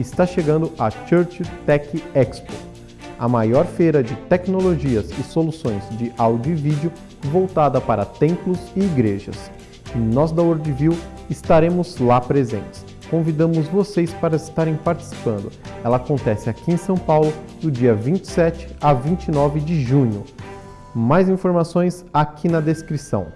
está chegando a Church Tech Expo, a maior feira de tecnologias e soluções de áudio e vídeo voltada para templos e igrejas. E nós da Worldview estaremos lá presentes. Convidamos vocês para estarem participando. Ela acontece aqui em São Paulo do dia 27 a 29 de junho. Mais informações aqui na descrição.